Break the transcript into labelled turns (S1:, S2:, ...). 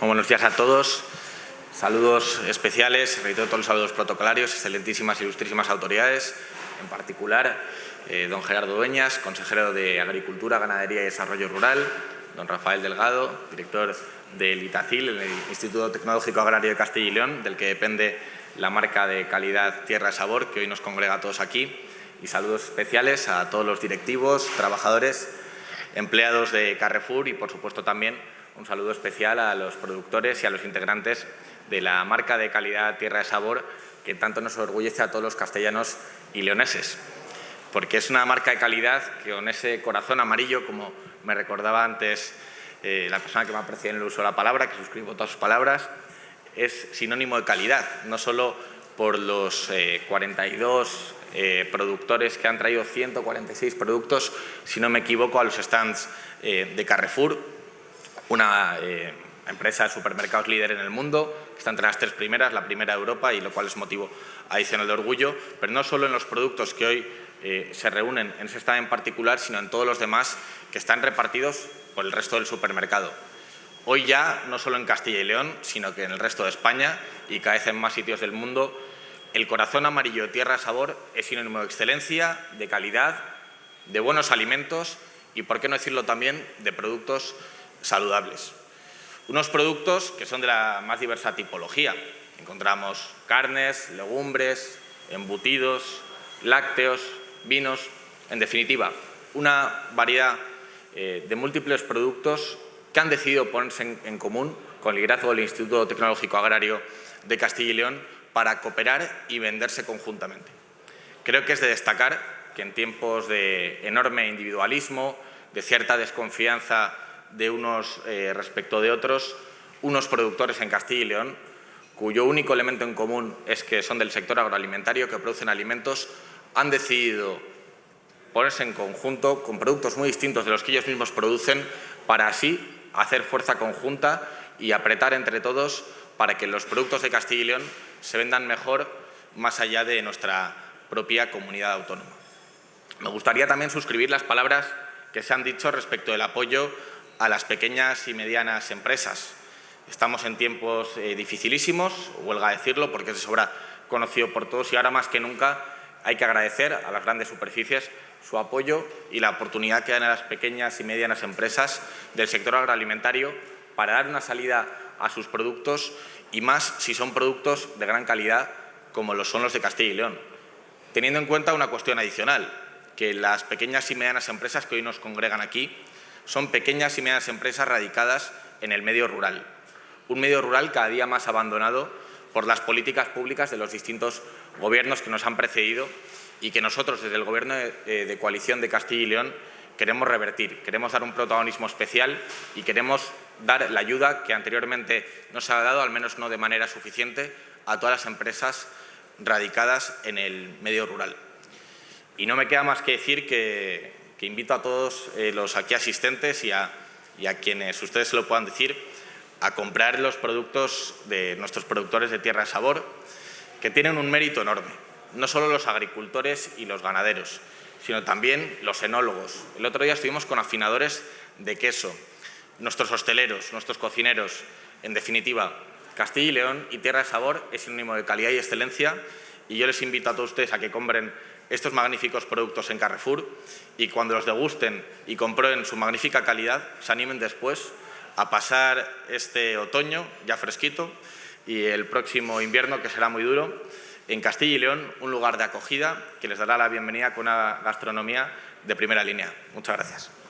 S1: buenos días a todos. Saludos especiales, reitero todos los saludos protocolarios, excelentísimas y ilustrísimas autoridades, en particular eh, don Gerardo Dueñas, consejero de Agricultura, Ganadería y Desarrollo Rural, don Rafael Delgado, director del ITACIL, el Instituto Tecnológico Agrario de Castilla y León, del que depende la marca de calidad Tierra Sabor, que hoy nos congrega a todos aquí, y saludos especiales a todos los directivos, trabajadores, empleados de Carrefour y, por supuesto, también un saludo especial a los productores y a los integrantes de la marca de calidad Tierra de Sabor que tanto nos orgullece a todos los castellanos y leoneses. Porque es una marca de calidad que con ese corazón amarillo, como me recordaba antes eh, la persona que me ha en el uso de la palabra, que suscribo todas sus palabras, es sinónimo de calidad, no solo por los 42 eh, eh, productores que han traído 146 productos, si no me equivoco, a los stands de Carrefour, una eh, empresa de supermercados líder en el mundo, que está entre las tres primeras, la primera de Europa, y lo cual es motivo adicional de orgullo, pero no solo en los productos que hoy eh, se reúnen en ese stand en particular, sino en todos los demás que están repartidos por el resto del supermercado. Hoy ya, no solo en Castilla y León, sino que en el resto de España y cada vez en más sitios del mundo, el corazón amarillo de Tierra Sabor es sinónimo de excelencia, de calidad, de buenos alimentos y, por qué no decirlo también, de productos saludables. Unos productos que son de la más diversa tipología. Encontramos carnes, legumbres, embutidos, lácteos, vinos, en definitiva, una variedad eh, de múltiples productos que han decidido ponerse en, en común con el liderazgo del Instituto Tecnológico Agrario de Castilla y León para cooperar y venderse conjuntamente. Creo que es de destacar que en tiempos de enorme individualismo, de cierta desconfianza de unos eh, respecto de otros, unos productores en Castilla y León, cuyo único elemento en común es que son del sector agroalimentario, que producen alimentos, han decidido ponerse en conjunto con productos muy distintos de los que ellos mismos producen para así hacer fuerza conjunta y apretar entre todos para que los productos de Castilla y León se vendan mejor más allá de nuestra propia comunidad autónoma. Me gustaría también suscribir las palabras que se han dicho respecto del apoyo a las pequeñas y medianas empresas. Estamos en tiempos eh, dificilísimos, huelga decirlo, porque es de sobra conocido por todos y ahora más que nunca hay que agradecer a las grandes superficies su apoyo y la oportunidad que dan a las pequeñas y medianas empresas del sector agroalimentario para dar una salida a sus productos y más si son productos de gran calidad como lo son los de Castilla y León. Teniendo en cuenta una cuestión adicional, que las pequeñas y medianas empresas que hoy nos congregan aquí son pequeñas y medianas empresas radicadas en el medio rural. Un medio rural cada día más abandonado por las políticas públicas de los distintos gobiernos que nos han precedido y que nosotros, desde el Gobierno de, coalición de Castilla y León, queremos revertir. Queremos dar un protagonismo especial y queremos dar la ayuda que anteriormente no se ha dado, al menos no de manera suficiente, a todas las empresas radicadas en el medio rural. Y no me queda más que decir que, que invito a todos eh, los aquí asistentes y a, quienes ustedes se lo puedan decir a comprar los productos de nuestros productores de Tierra de Sabor, que tienen un mérito enorme. No solo los agricultores y los ganaderos, sino también los enólogos. El otro día estuvimos con afinadores de queso, nuestros hosteleros, nuestros cocineros. En definitiva, Castilla y León y Tierra de Sabor es sinónimo de calidad y excelencia y yo les invito a todos ustedes a que compren estos magníficos productos en Carrefour y cuando los degusten y comprueben su magnífica calidad, se animen después a pasar este otoño ya fresquito y el próximo invierno, que será muy duro, en Castilla y León, un lugar de acogida que les dará la bienvenida con una gastronomía de primera línea. Muchas gracias.